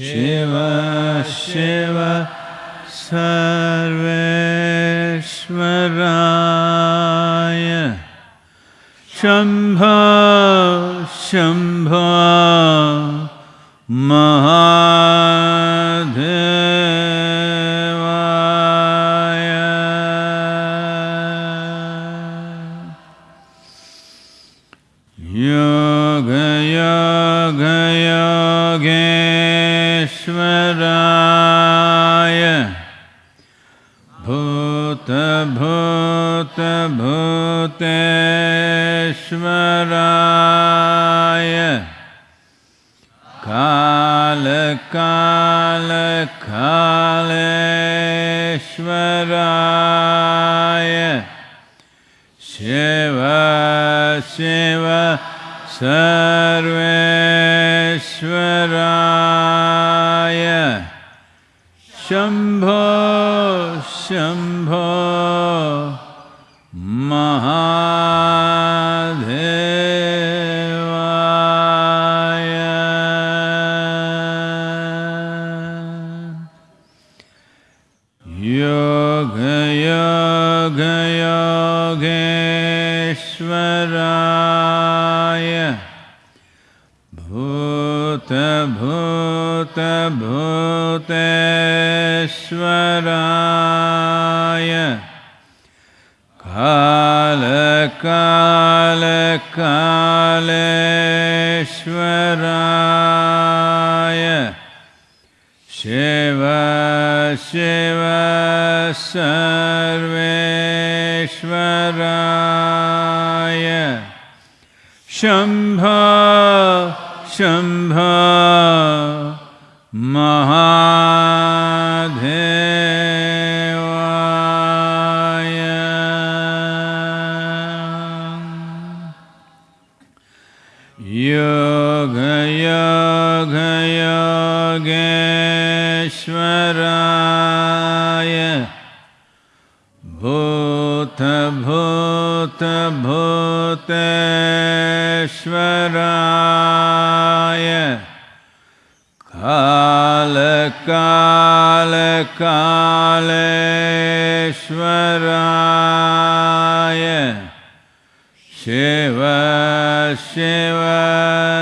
शिव शिव सर्वेश्वराय शम्भो शम्भो भूतभूतभूतेश्वराय कालकालकालेश्वराय। शिव शिव सर्वेश्वराय। शम्भो शम्भो महाधेवाय योगयोगयोगेश्वराय भूतभूतभूतेश्वराय का कालकालकालेश्वराय शिव शिव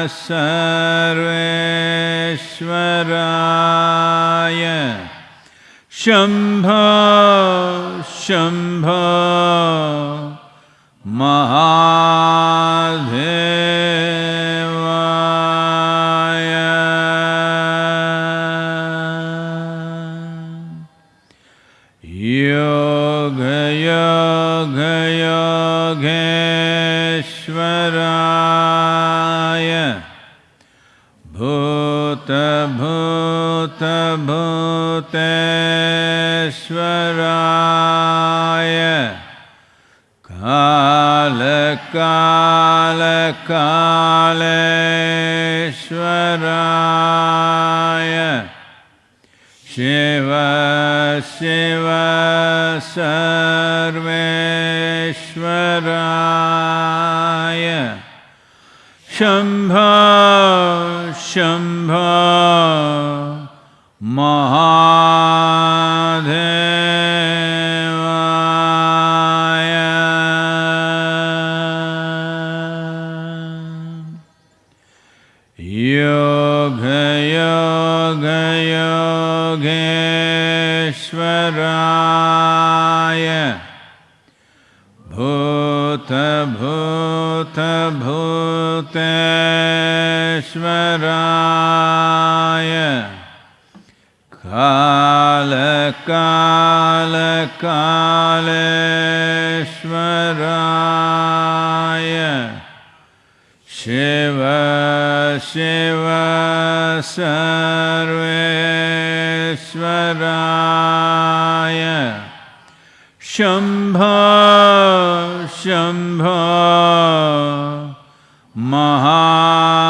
सर्वेश्वराय। शम्भो शम्भो महादेवाय योगयोगयोगेश्वराय शम्भो महा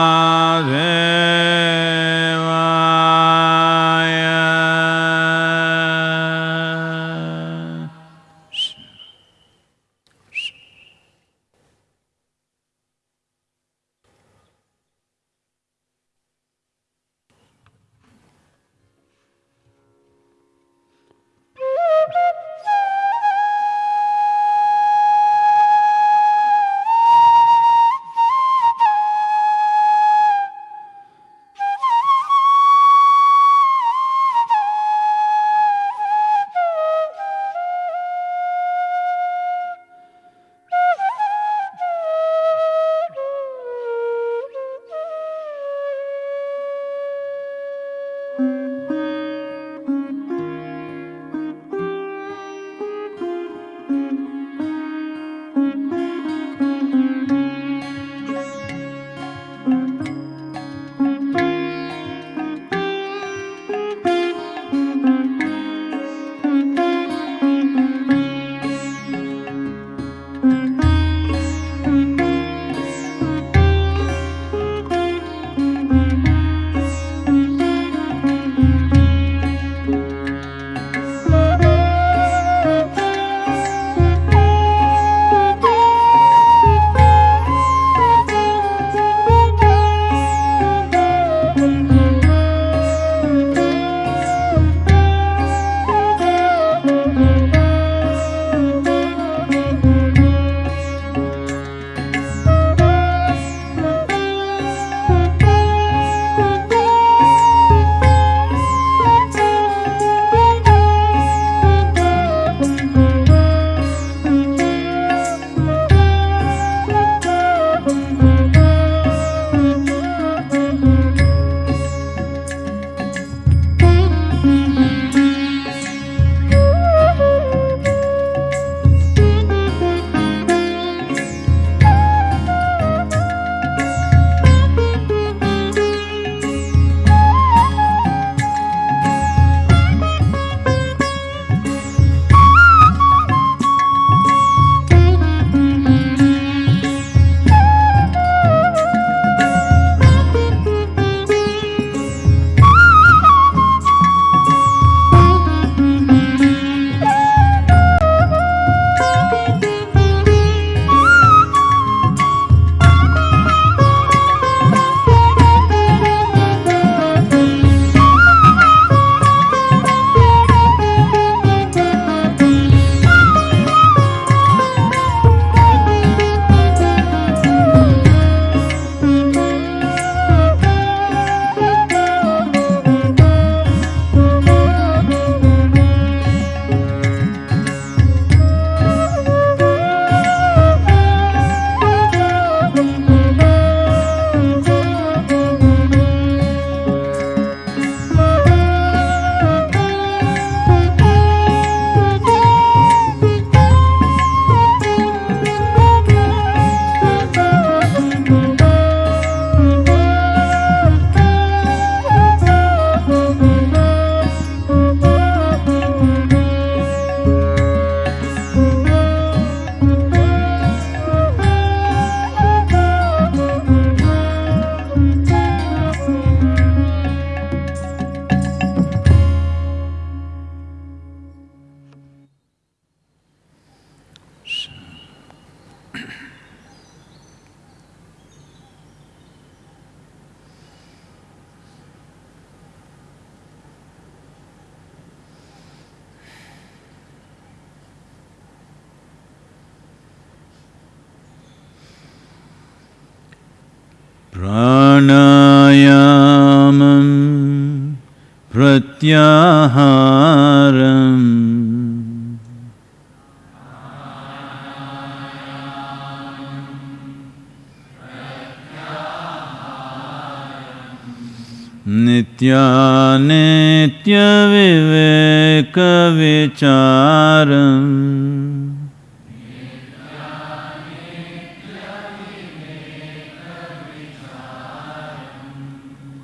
नित्यानित्यविवेकविचारम्।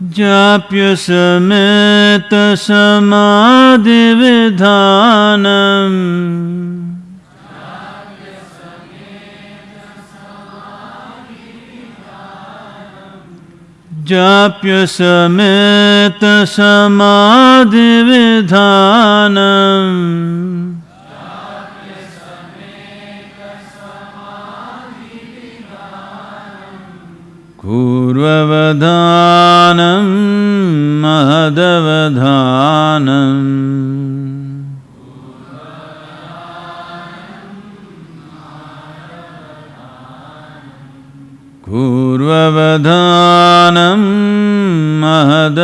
जाप्यसमेतसमाधिविधानम् जाप्य समेत समाधि विधानम् पूर्ववधानं महदवधानम् प्रधानं महद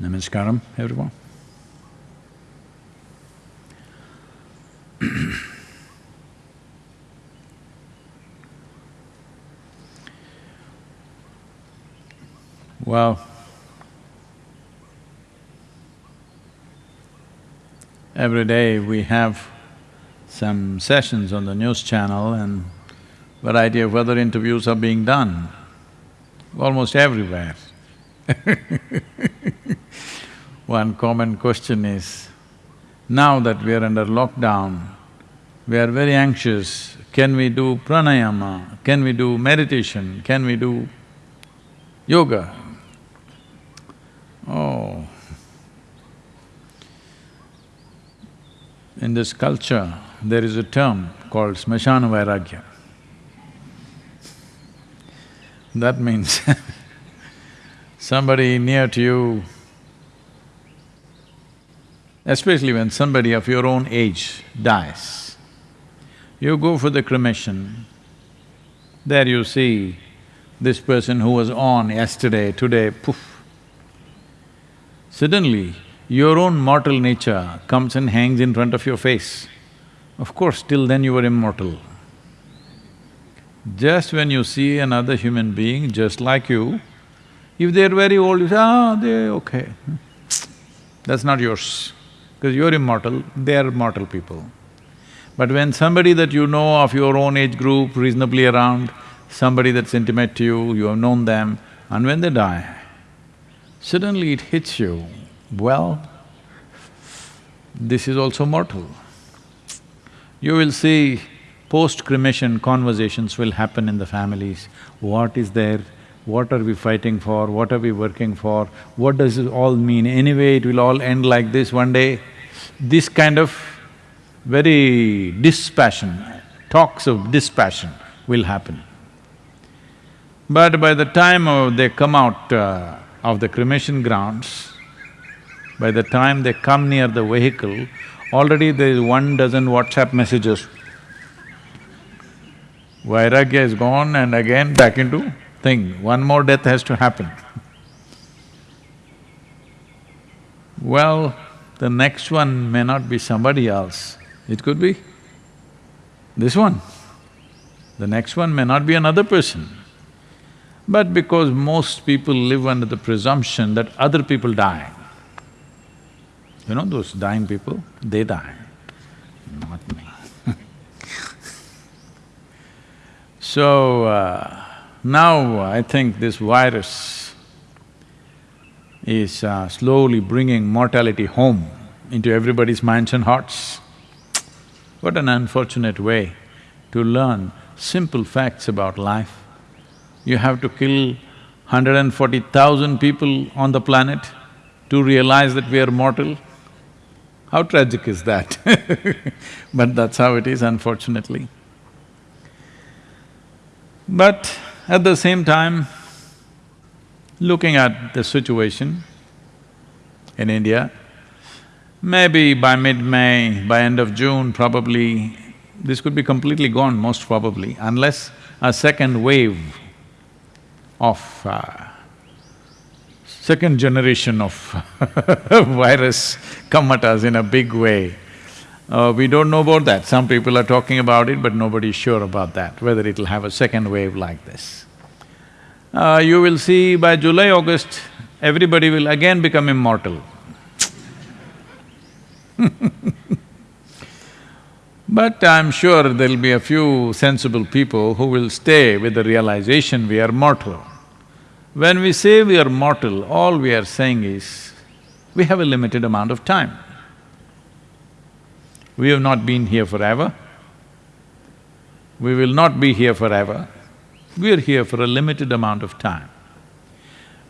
Namaskaram, everyone. well, every day we have some sessions on the news channel and variety of other interviews are being done, almost everywhere. One common question is, now that we are under lockdown, we are very anxious, can we do pranayama, can we do meditation, can we do yoga? Oh. In this culture, there is a term called smashana vairagya. That means somebody near to you, especially when somebody of your own age dies, you go for the cremation, there you see this person who was on yesterday, today, poof. Suddenly, your own mortal nature comes and hangs in front of your face. Of course, till then you were immortal. Just when you see another human being just like you, if they're very old, you say, ah, they're okay. That's not yours, because you're immortal, they're mortal people. But when somebody that you know of your own age group, reasonably around, somebody that's intimate to you, you have known them, and when they die, suddenly it hits you, well, this is also mortal. You will see post-cremation conversations will happen in the families. What is there? What are we fighting for? What are we working for? What does it all mean? Anyway, it will all end like this one day. This kind of very dispassion, talks of dispassion will happen. But by the time they come out uh, of the cremation grounds, by the time they come near the vehicle, already there is one dozen WhatsApp messages. Vairagya is gone and again back into thing, one more death has to happen. Well, the next one may not be somebody else, it could be this one. The next one may not be another person. But because most people live under the presumption that other people die, you know those dying people, they die, not me. so, uh, now I think this virus is uh, slowly bringing mortality home into everybody's minds and hearts. What an unfortunate way to learn simple facts about life. You have to kill 140,000 people on the planet to realize that we are mortal. How tragic is that? but that's how it is, unfortunately. But at the same time, looking at the situation in India, maybe by mid-May, by end of June, probably this could be completely gone, most probably, unless a second wave of uh, second generation of virus come at us in a big way. Uh, we don't know about that. Some people are talking about it, but nobody is sure about that, whether it'll have a second wave like this. Uh, you will see by July, August, everybody will again become immortal. But I'm sure there'll be a few sensible people who will stay with the realization we are mortal. When we say we are mortal, all we are saying is, we have a limited amount of time. We have not been here forever. We will not be here forever. We are here for a limited amount of time.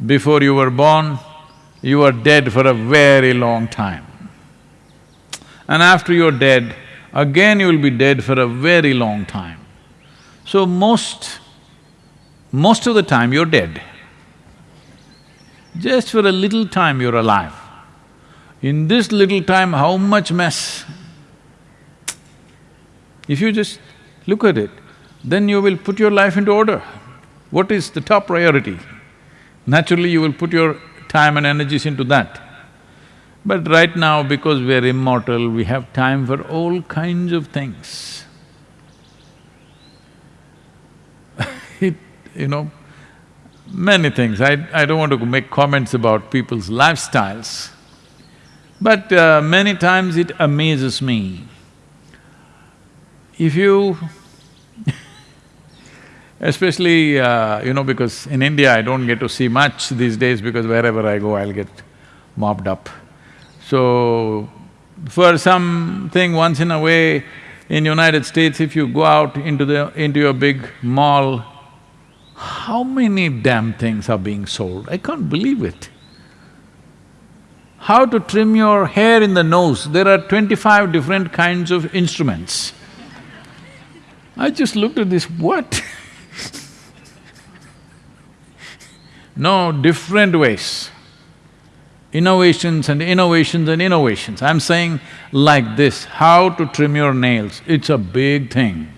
Before you were born, you were dead for a very long time. And after you're dead, again you will be dead for a very long time. So most… most of the time you're dead. Just for a little time you're alive. In this little time, how much mess? If you just look at it, then you will put your life into order. What is the top priority? Naturally, you will put your time and energies into that. But right now, because we are immortal, we have time for all kinds of things. it, you know, many things. I, I don't want to make comments about people's lifestyles, but uh, many times it amazes me. If you especially, uh, you know, because in India I don't get to see much these days because wherever I go I'll get mobbed up. So, for something once in a way, in United States, if you go out into the… into your big mall, how many damn things are being sold? I can't believe it. How to trim your hair in the nose, there are twenty-five different kinds of instruments. I just looked at this, what? no, different ways innovations and innovations and innovations. I'm saying like this, how to trim your nails, it's a big thing.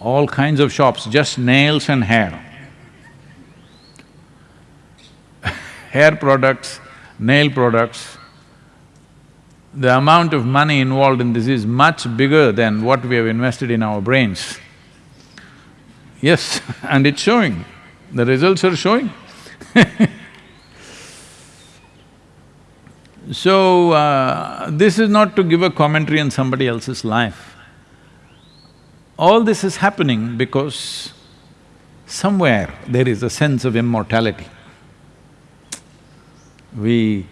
All kinds of shops, just nails and hair. hair products, nail products, the amount of money involved in this is much bigger than what we have invested in our brains. Yes, and it's showing, the results are showing So, uh, this is not to give a commentary on somebody else's life. All this is happening because somewhere there is a sense of immortality. We…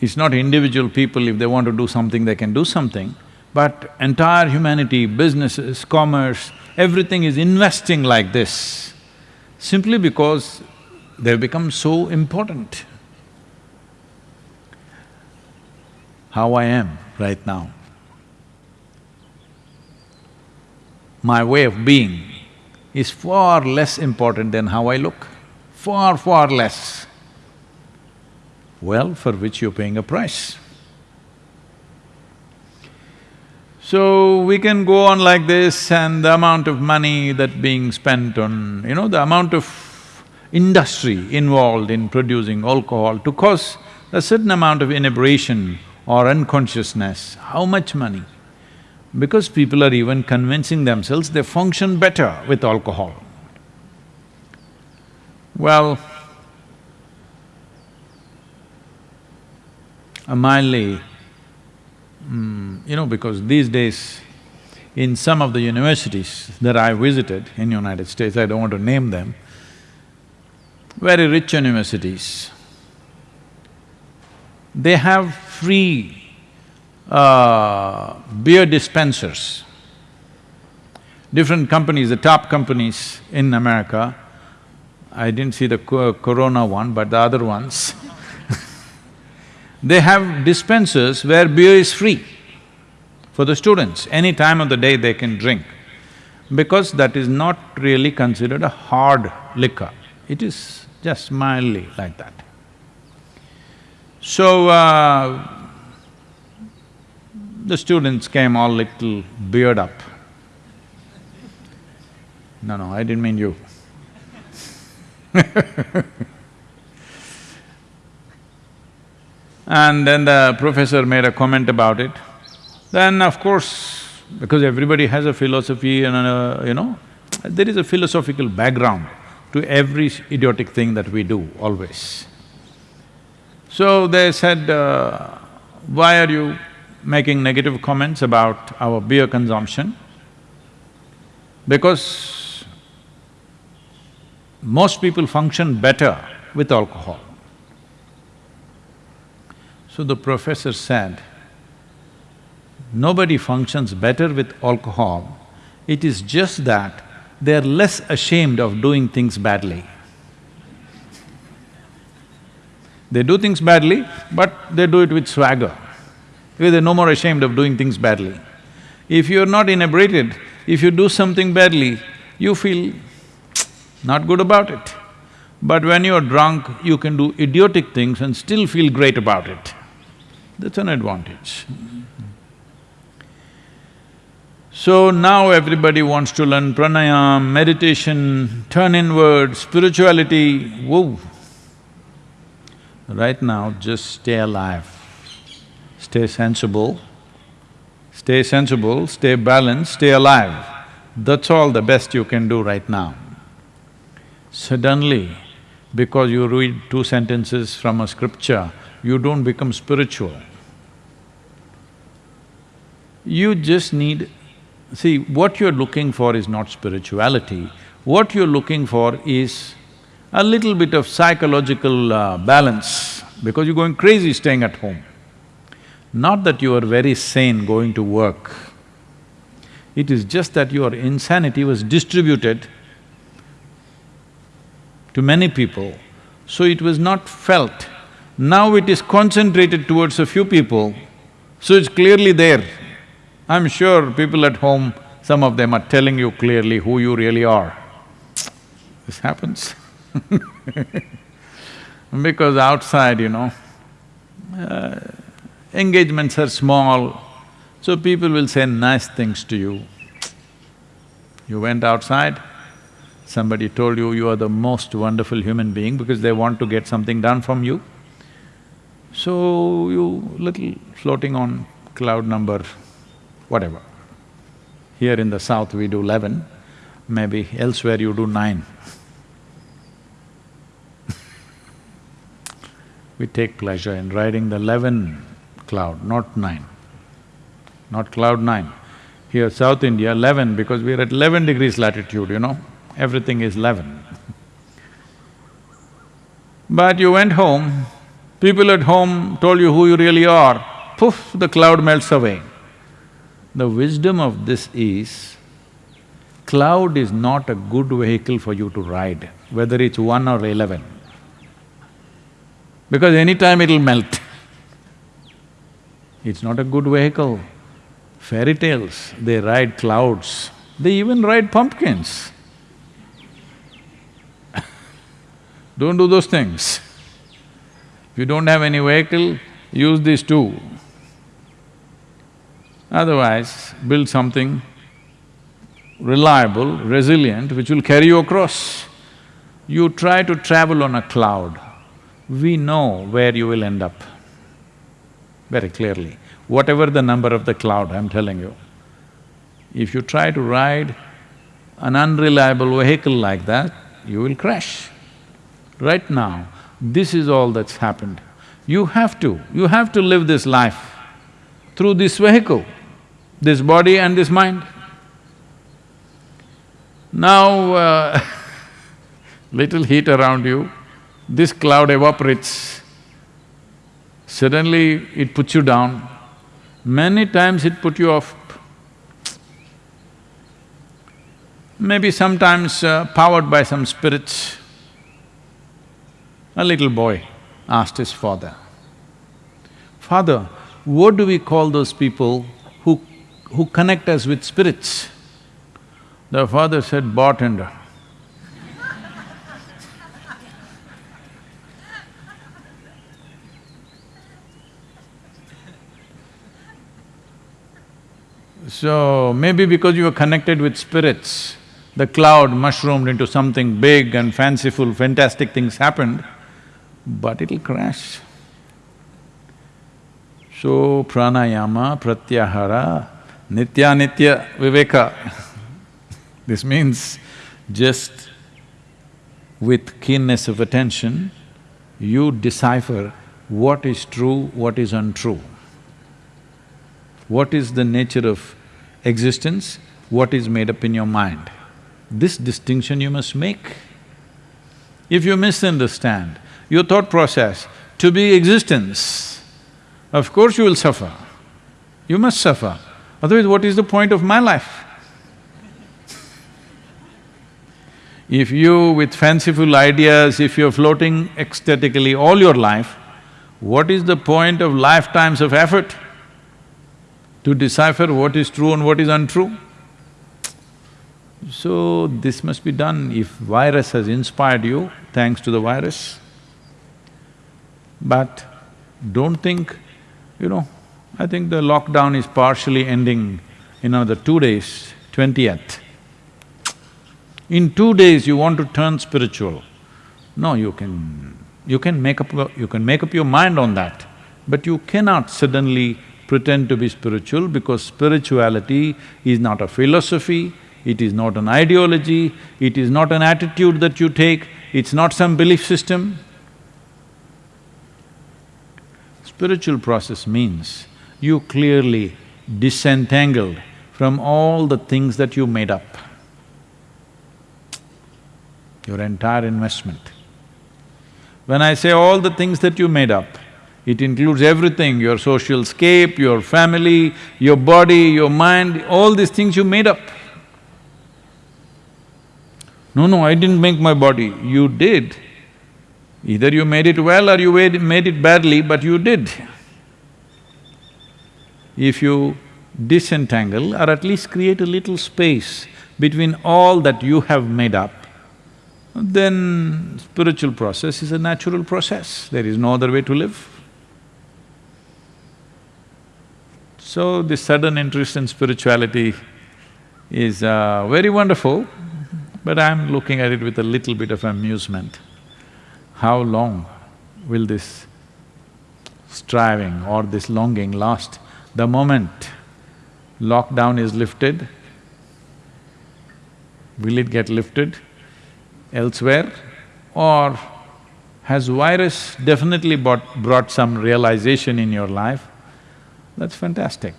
it's not individual people, if they want to do something, they can do something, but entire humanity, businesses, commerce, everything is investing like this simply because they've become so important. how I am right now. My way of being is far less important than how I look, far, far less. Well, for which you're paying a price. So, we can go on like this and the amount of money that being spent on, you know, the amount of industry involved in producing alcohol to cause a certain amount of inebriation or unconsciousness, how much money? Because people are even convincing themselves they function better with alcohol. Well, mildly, mm, you know, because these days in some of the universities that I visited in United States, I don't want to name them, very rich universities, they have free uh, beer dispensers. Different companies, the top companies in America, I didn't see the co corona one, but the other ones they have dispensers where beer is free for the students. Any time of the day they can drink because that is not really considered a hard liquor. It is just mildly like that. So, uh, the students came all little beard up. No, no, I didn't mean you And then the professor made a comment about it. Then of course, because everybody has a philosophy and a, you know, there is a philosophical background to every idiotic thing that we do, always. So they said, uh, why are you making negative comments about our beer consumption? Because most people function better with alcohol. So the professor said, nobody functions better with alcohol, it is just that they're less ashamed of doing things badly. They do things badly, but they do it with swagger, because they're no more ashamed of doing things badly. If you're not inebriated, if you do something badly, you feel not good about it. But when you're drunk, you can do idiotic things and still feel great about it. That's an advantage. So now everybody wants to learn pranayam, meditation, turn inward, spirituality, whoa. Right now, just stay alive, stay sensible, stay sensible, stay balanced, stay alive. That's all the best you can do right now. Suddenly, because you read two sentences from a scripture, you don't become spiritual. You just need… See, what you're looking for is not spirituality, what you're looking for is a little bit of psychological uh, balance because you're going crazy staying at home. Not that you are very sane going to work, it is just that your insanity was distributed to many people, so it was not felt. Now it is concentrated towards a few people, so it's clearly there. I'm sure people at home, some of them are telling you clearly who you really are. This happens Because outside, you know, uh, engagements are small, so people will say nice things to you. You went outside, somebody told you you are the most wonderful human being because they want to get something done from you. So you little floating on cloud number whatever. Here in the south we do eleven, maybe elsewhere you do nine. we take pleasure in riding the eleven cloud, not nine, not cloud nine. Here South India, eleven because we're at eleven degrees latitude, you know, everything is eleven. But you went home, people at home told you who you really are, poof, the cloud melts away. The wisdom of this is, cloud is not a good vehicle for you to ride, whether it's one or eleven. Because anytime it'll melt. It's not a good vehicle. Fairy tales, they ride clouds, they even ride pumpkins. don't do those things. If you don't have any vehicle, use these two. Otherwise, build something reliable, resilient, which will carry you across. You try to travel on a cloud, we know where you will end up very clearly, whatever the number of the cloud, I'm telling you. If you try to ride an unreliable vehicle like that, you will crash. Right now, this is all that's happened. You have to, you have to live this life through this vehicle this body and this mind. Now, uh, little heat around you, this cloud evaporates. suddenly it puts you down. Many times it put you off. Maybe sometimes uh, powered by some spirits. A little boy asked his father, Father, what do we call those people who, connect us with spirits? The father said, bartender. So, maybe because you were connected with spirits, the cloud mushroomed into something big and fanciful, fantastic things happened, but it'll crash. So, pranayama, pratyahara, nitya nitya viveka. this means just with keenness of attention, you decipher what is true, what is untrue. What is the nature of existence, what is made up in your mind. This distinction you must make. If you misunderstand your thought process to be existence, of course you will suffer. You must suffer, otherwise what is the point of my life? If you, with fanciful ideas, if you're floating ecstatically all your life, what is the point of lifetimes of effort to decipher what is true and what is untrue? So, this must be done. If virus has inspired you, thanks to the virus. But don't think, you know, I think the lockdown is partially ending in another two days, twentieth. In two days you want to turn spiritual. No, you can… you can make up… you can make up your mind on that, but you cannot suddenly pretend to be spiritual because spirituality is not a philosophy, it is not an ideology, it is not an attitude that you take, it's not some belief system. Spiritual process means you clearly disentangled from all the things that you made up. Your entire investment. When I say all the things that you made up, it includes everything, your social scape, your family, your body, your mind, all these things you made up. No, no, I didn't make my body, you did. Either you made it well or you made it badly, but you did. If you disentangle or at least create a little space between all that you have made up, then spiritual process is a natural process, there is no other way to live. So this sudden interest in spirituality is uh, very wonderful, but I'm looking at it with a little bit of amusement. How long will this striving or this longing last? The moment lockdown is lifted, will it get lifted elsewhere? Or has virus definitely brought, brought some realization in your life that's fantastic.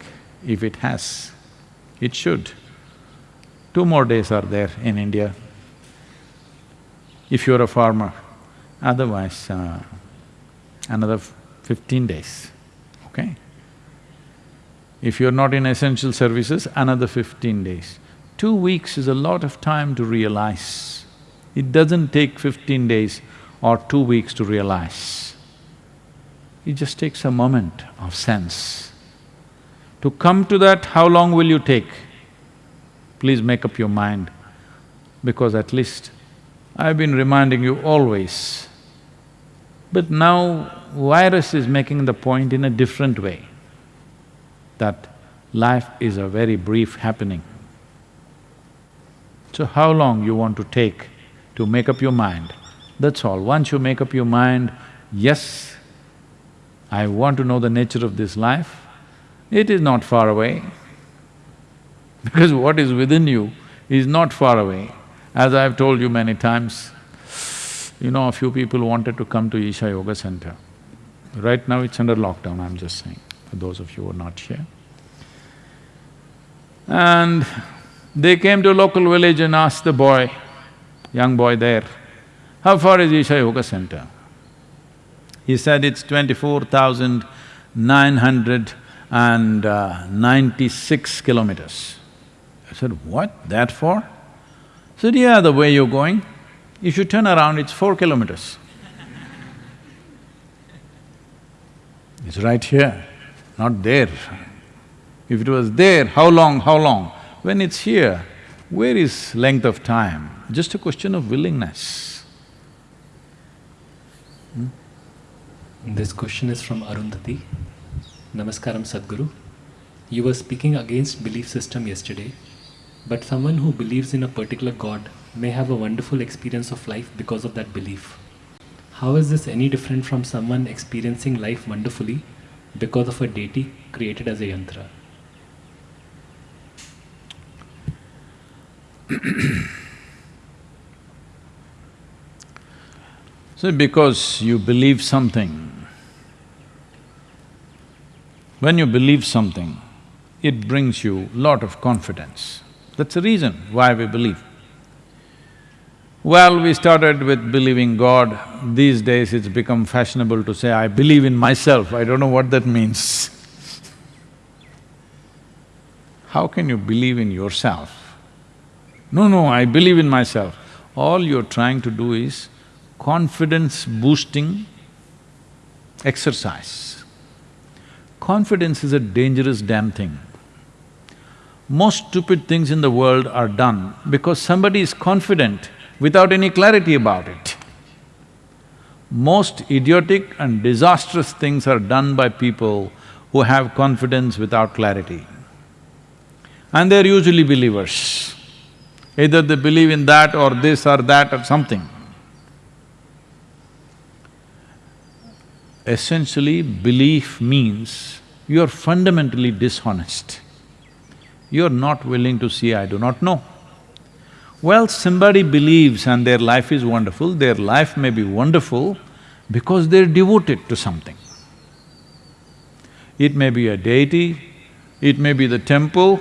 If it has, it should. Two more days are there in India. If you're a farmer, otherwise, uh, another fifteen days, okay? If you're not in essential services, another fifteen days. Two weeks is a lot of time to realize. It doesn't take fifteen days or two weeks to realize. It just takes a moment of sense. To come to that, how long will you take? Please make up your mind, because at least I've been reminding you always. But now virus is making the point in a different way, that life is a very brief happening. So how long you want to take to make up your mind, that's all. Once you make up your mind, yes, I want to know the nature of this life, it is not far away because what is within you is not far away. As I've told you many times, you know, a few people wanted to come to Isha Yoga Center. Right now it's under lockdown, I'm just saying, for those of you who are not here. And they came to a local village and asked the boy, young boy there, how far is Isha Yoga Center? He said it's twenty-four thousand nine hundred and ninety-six kilometers. I said, what, that far? He said, yeah, the way you're going, if you turn around, it's four kilometers. it's right here, not there. If it was there, how long, how long? When it's here, where is length of time? Just a question of willingness. Hmm? This question is from Arundhati. Namaskaram Sadhguru. You were speaking against belief system yesterday, but someone who believes in a particular God may have a wonderful experience of life because of that belief. How is this any different from someone experiencing life wonderfully because of a deity created as a yantra? so because you believe something, when you believe something, it brings you lot of confidence. That's the reason why we believe. Well, we started with believing God. These days it's become fashionable to say, I believe in myself. I don't know what that means. How can you believe in yourself? No, no, I believe in myself. All you're trying to do is confidence boosting exercise. Confidence is a dangerous damn thing. Most stupid things in the world are done because somebody is confident without any clarity about it. Most idiotic and disastrous things are done by people who have confidence without clarity. And they're usually believers. Either they believe in that or this or that or something. Essentially, belief means you're fundamentally dishonest. You're not willing to see, I do not know. Well, somebody believes and their life is wonderful, their life may be wonderful because they're devoted to something. It may be a deity, it may be the temple.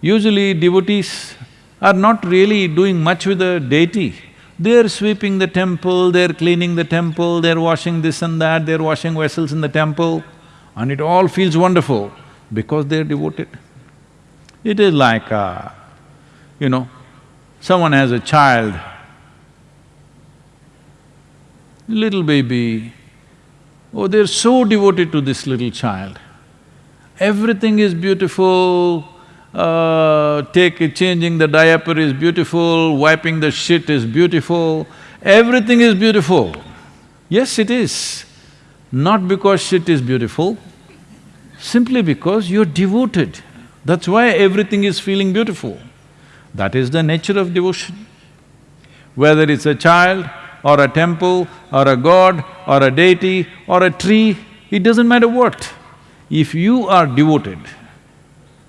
Usually devotees are not really doing much with the deity. They're sweeping the temple, they're cleaning the temple, they're washing this and that, they're washing vessels in the temple, and it all feels wonderful because they're devoted. It is like, uh, you know, someone has a child, little baby, oh, they're so devoted to this little child. Everything is beautiful, uh, take… changing the diaper is beautiful, wiping the shit is beautiful, everything is beautiful. Yes, it is. Not because shit is beautiful, simply because you're devoted. That's why everything is feeling beautiful. That is the nature of devotion. Whether it's a child or a temple or a god or a deity or a tree, it doesn't matter what. If you are devoted,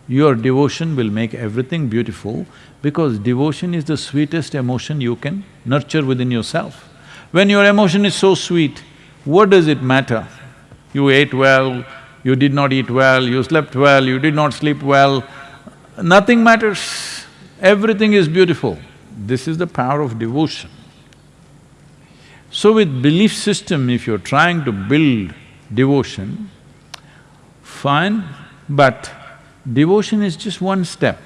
your devotion will make everything beautiful because devotion is the sweetest emotion you can nurture within yourself. When your emotion is so sweet, what does it matter? You ate well, you did not eat well, you slept well, you did not sleep well, nothing matters. Everything is beautiful. This is the power of devotion. So with belief system, if you're trying to build devotion, fine, but Devotion is just one step.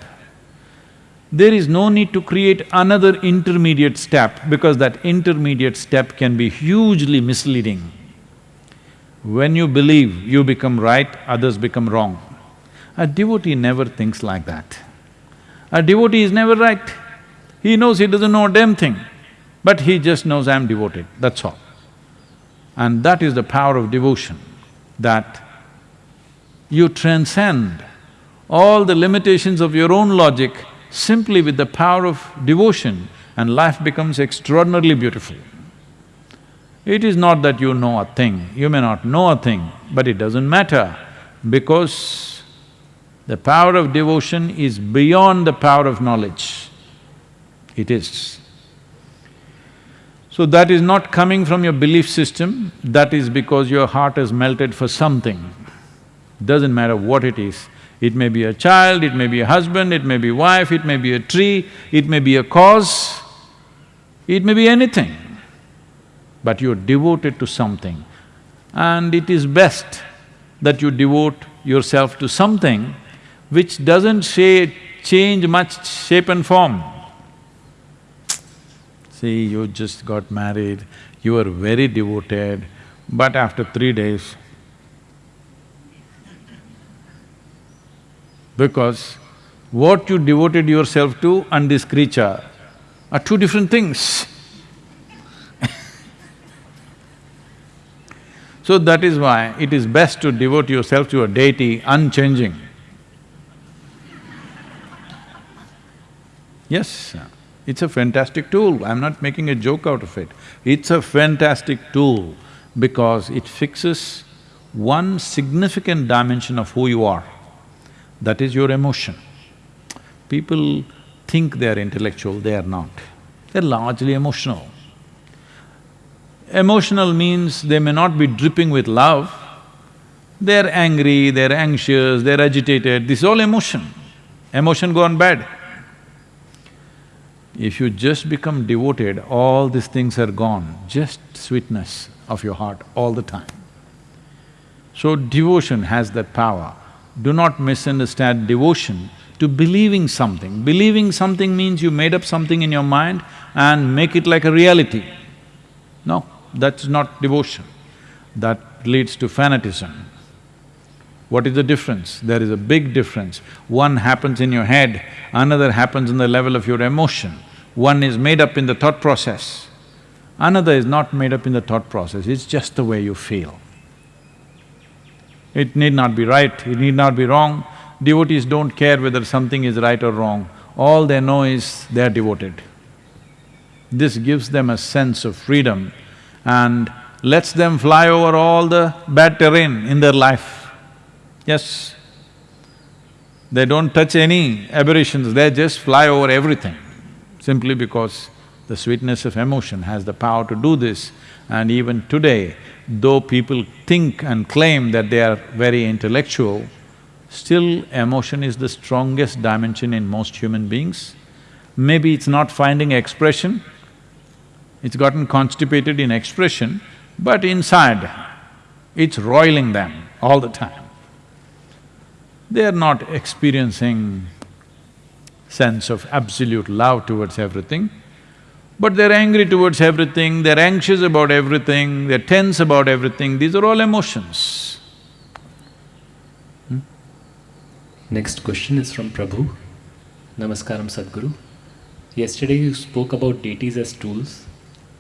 There is no need to create another intermediate step because that intermediate step can be hugely misleading. When you believe you become right, others become wrong. A devotee never thinks like that. A devotee is never right. He knows he doesn't know a damn thing, but he just knows I'm devoted, that's all. And that is the power of devotion, that you transcend all the limitations of your own logic simply with the power of devotion and life becomes extraordinarily beautiful. It is not that you know a thing, you may not know a thing, but it doesn't matter because the power of devotion is beyond the power of knowledge. It is. So that is not coming from your belief system, that is because your heart has melted for something. Doesn't matter what it is, it may be a child, it may be a husband, it may be wife, it may be a tree, it may be a cause, it may be anything. But you're devoted to something. And it is best that you devote yourself to something which doesn't say, change much shape and form. See, you just got married, you were very devoted, but after three days, because what you devoted yourself to and this creature are two different things. so that is why it is best to devote yourself to a deity unchanging. Yes, it's a fantastic tool, I'm not making a joke out of it. It's a fantastic tool because it fixes one significant dimension of who you are, that is your emotion. People think they are intellectual, they are not. They're largely emotional. Emotional means they may not be dripping with love, they're angry, they're anxious, they're agitated, this is all emotion. Emotion gone bad. If you just become devoted, all these things are gone, just sweetness of your heart all the time. So devotion has that power. Do not misunderstand devotion to believing something. Believing something means you made up something in your mind and make it like a reality. No, that's not devotion. That leads to fanatism. What is the difference? There is a big difference. One happens in your head, another happens in the level of your emotion. One is made up in the thought process, another is not made up in the thought process, it's just the way you feel. It need not be right, it need not be wrong. Devotees don't care whether something is right or wrong, all they know is they are devoted. This gives them a sense of freedom and lets them fly over all the bad terrain in their life. Yes. They don't touch any aberrations, they just fly over everything, simply because the sweetness of emotion has the power to do this. And even today, though people think and claim that they are very intellectual, still emotion is the strongest dimension in most human beings. Maybe it's not finding expression, it's gotten constipated in expression, but inside, it's roiling them all the time they are not experiencing sense of absolute love towards everything, but they're angry towards everything, they're anxious about everything, they're tense about everything, these are all emotions. Hmm? Next question is from Prabhu. Namaskaram Sadhguru. Yesterday you spoke about deities as tools.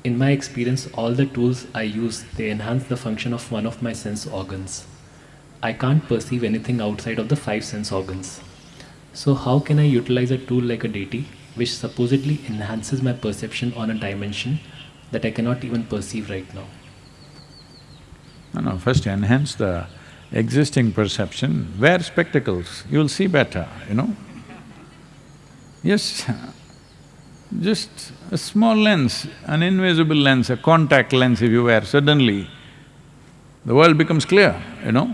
In my experience, all the tools I use, they enhance the function of one of my sense organs. I can't perceive anything outside of the five sense organs. So how can I utilize a tool like a deity which supposedly enhances my perception on a dimension that I cannot even perceive right now? No, no, first enhance the existing perception, wear spectacles, you'll see better, you know. Yes, just a small lens, an invisible lens, a contact lens if you wear, suddenly the world becomes clear, you know.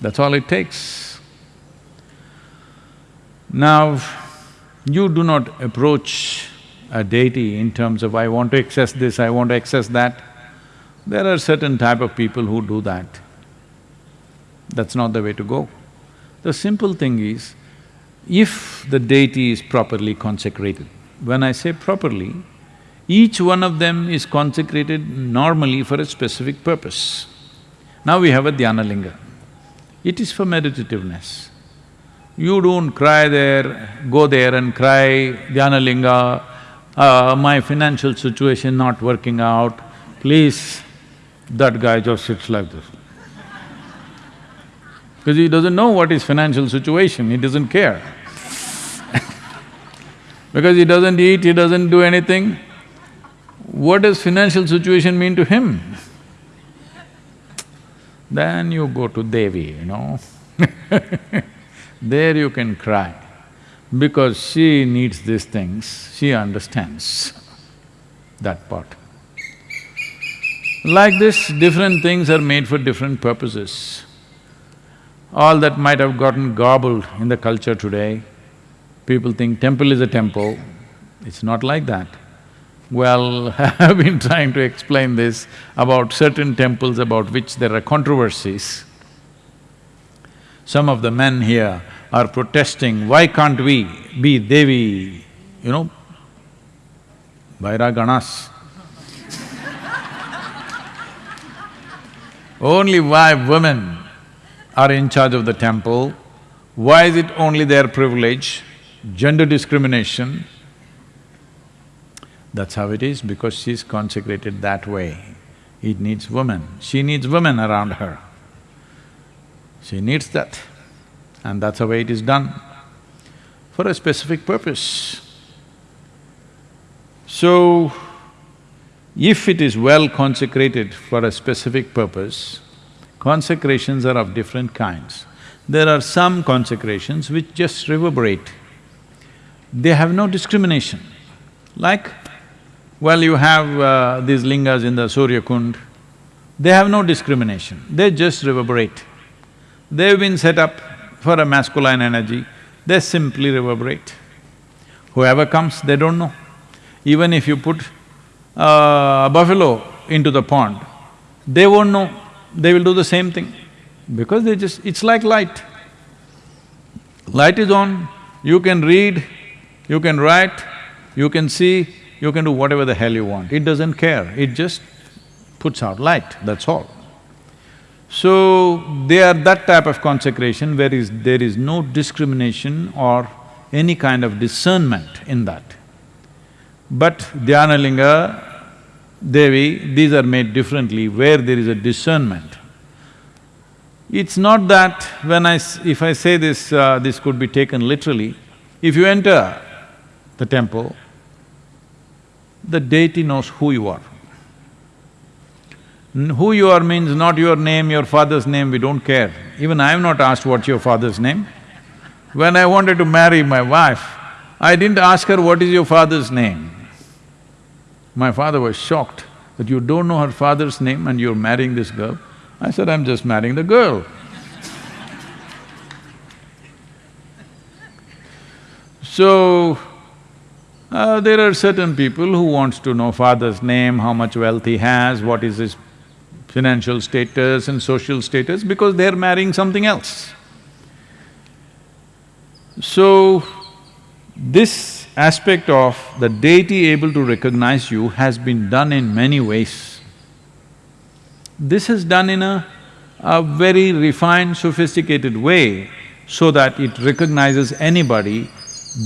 That's all it takes. Now, you do not approach a deity in terms of, I want to access this, I want to access that. There are certain type of people who do that. That's not the way to go. The simple thing is, if the deity is properly consecrated, when I say properly, each one of them is consecrated normally for a specific purpose. Now we have a dhyana linga. It is for meditativeness. You don't cry there, go there and cry, Dhyanalinga, uh, my financial situation not working out, please. That guy just sits like this. Because he doesn't know what is financial situation, he doesn't care. because he doesn't eat, he doesn't do anything. What does financial situation mean to him? Then you go to Devi, you know There you can cry, because she needs these things, she understands that part. Like this, different things are made for different purposes. All that might have gotten gobbled in the culture today, people think temple is a temple, it's not like that. Well, I have been trying to explain this about certain temples about which there are controversies. Some of the men here are protesting, why can't we be Devi, you know, Bhairaginis? only why women are in charge of the temple, why is it only their privilege, gender discrimination? That's how it is, because she's consecrated that way. It needs women, she needs women around her. She needs that, and that's the way it is done, for a specific purpose. So, if it is well consecrated for a specific purpose, consecrations are of different kinds. There are some consecrations which just reverberate. They have no discrimination. Like well, you have uh, these lingas in the Surya Kund, they have no discrimination, they just reverberate. They've been set up for a masculine energy, they simply reverberate. Whoever comes, they don't know. Even if you put uh, a buffalo into the pond, they won't know, they will do the same thing. Because they just… it's like light. Light is on, you can read, you can write, you can see, you can do whatever the hell you want. It doesn't care, it just puts out light, that's all. So, they are that type of consecration where is, there is no discrimination or any kind of discernment in that. But Dhyanalinga, Devi, these are made differently where there is a discernment. It's not that when I… if I say this, uh, this could be taken literally, if you enter the temple, the deity knows who you are. Who you are means not your name, your father's name, we don't care. Even I have not asked what's your father's name. When I wanted to marry my wife, I didn't ask her, what is your father's name? My father was shocked that you don't know her father's name and you're marrying this girl. I said, I'm just marrying the girl. so, uh, there are certain people who wants to know father's name, how much wealth he has, what is his financial status and social status because they're marrying something else. So, this aspect of the deity able to recognize you has been done in many ways. This is done in a, a very refined, sophisticated way so that it recognizes anybody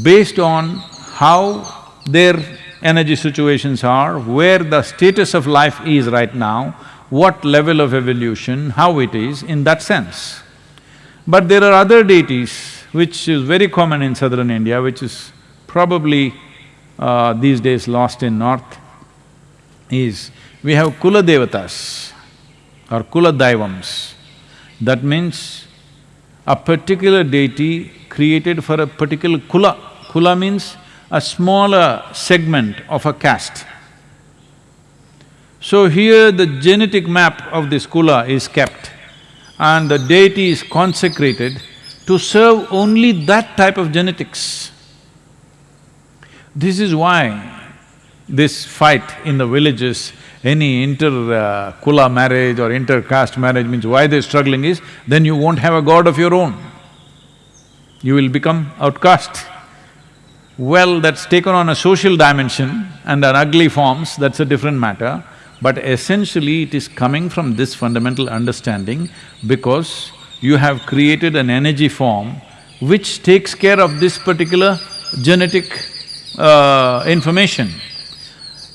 based on how their energy situations are, where the status of life is right now, what level of evolution, how it is, in that sense. But there are other deities which is very common in southern India, which is probably uh, these days lost in north, is we have Kula Devatas or Kula Daivams. That means a particular deity created for a particular kula. Kula means a smaller segment of a caste. So here the genetic map of this kula is kept and the deity is consecrated to serve only that type of genetics. This is why this fight in the villages, any inter-kula uh, marriage or inter-caste marriage means why they're struggling is, then you won't have a god of your own. You will become outcast. Well, that's taken on a social dimension and an ugly forms, that's a different matter. But essentially it is coming from this fundamental understanding because you have created an energy form which takes care of this particular genetic uh, information.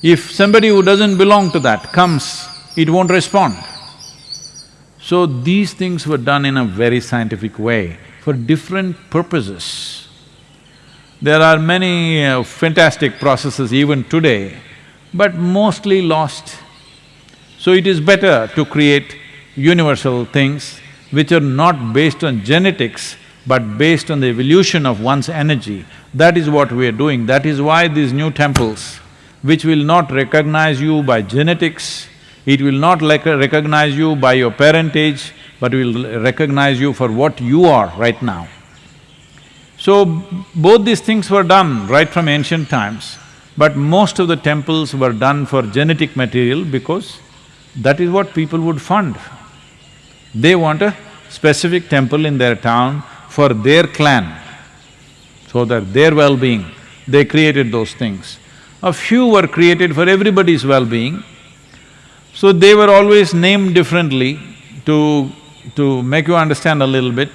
If somebody who doesn't belong to that comes, it won't respond. So these things were done in a very scientific way for different purposes. There are many uh, fantastic processes even today, but mostly lost. So it is better to create universal things which are not based on genetics, but based on the evolution of one's energy. That is what we are doing. That is why these new temples, which will not recognize you by genetics, it will not like recognize you by your parentage, but will recognize you for what you are right now. So, both these things were done right from ancient times. But most of the temples were done for genetic material because that is what people would fund. They want a specific temple in their town for their clan, so that their well-being, they created those things. A few were created for everybody's well-being, so they were always named differently to… to make you understand a little bit.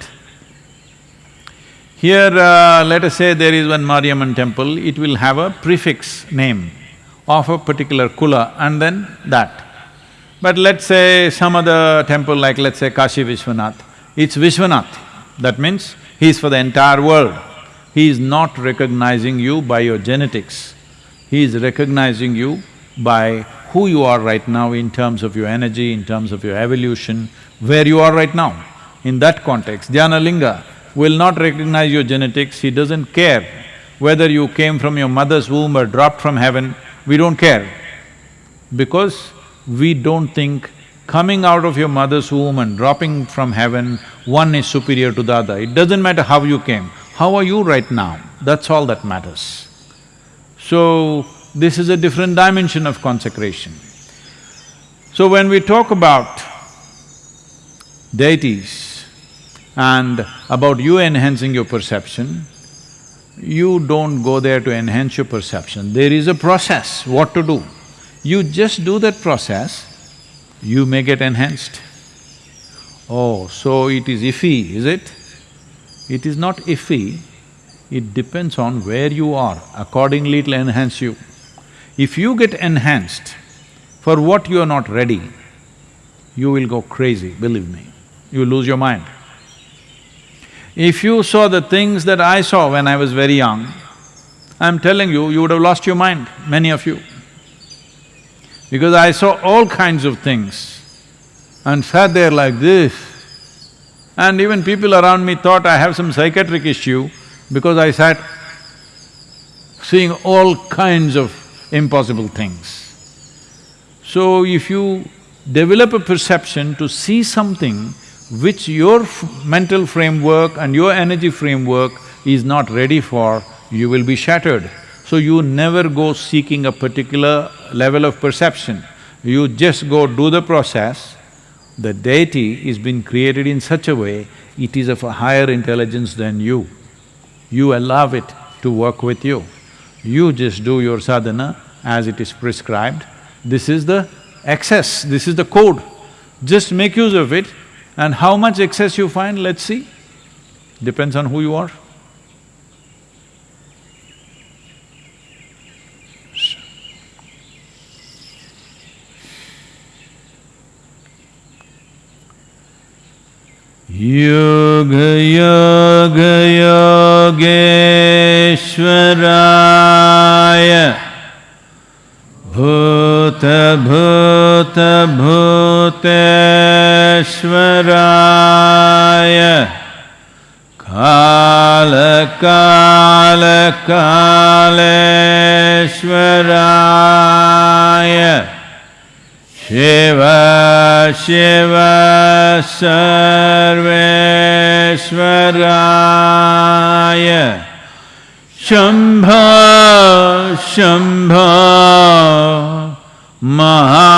Here, uh, let us say there is one Mariamman temple, it will have a prefix name of a particular kula and then that. But let's say some other temple like let's say Kashi Vishwanath, it's Vishwanath. That means he is for the entire world. He is not recognizing you by your genetics. He is recognizing you by who you are right now in terms of your energy, in terms of your evolution, where you are right now. In that context, Dhyana Linga will not recognize your genetics, he doesn't care whether you came from your mother's womb or dropped from heaven, we don't care. Because we don't think coming out of your mother's womb and dropping from heaven, one is superior to the other. It doesn't matter how you came, how are you right now, that's all that matters. So, this is a different dimension of consecration. So when we talk about deities and about you enhancing your perception, you don't go there to enhance your perception. There is a process, what to do. You just do that process, you may get enhanced. Oh, so it is iffy, is it? It is not iffy, it depends on where you are, accordingly it'll enhance you. If you get enhanced for what you are not ready, you will go crazy, believe me, you lose your mind. If you saw the things that I saw when I was very young, I'm telling you, you would have lost your mind, many of you because I saw all kinds of things and sat there like this. And even people around me thought I have some psychiatric issue because I sat seeing all kinds of impossible things. So if you develop a perception to see something which your mental framework and your energy framework is not ready for, you will be shattered. So you never go seeking a particular level of perception. You just go do the process. The deity is been created in such a way, it is of a higher intelligence than you. You allow it to work with you. You just do your sadhana as it is prescribed. This is the excess, this is the code. Just make use of it and how much excess you find, let's see. Depends on who you are. योगयोगयोगेश्वराय भूतभूतभूतेश्वराय कालकालकालेश्वराय Shiv Shiv सर्वेश्वराय शम्भ शम्भ महा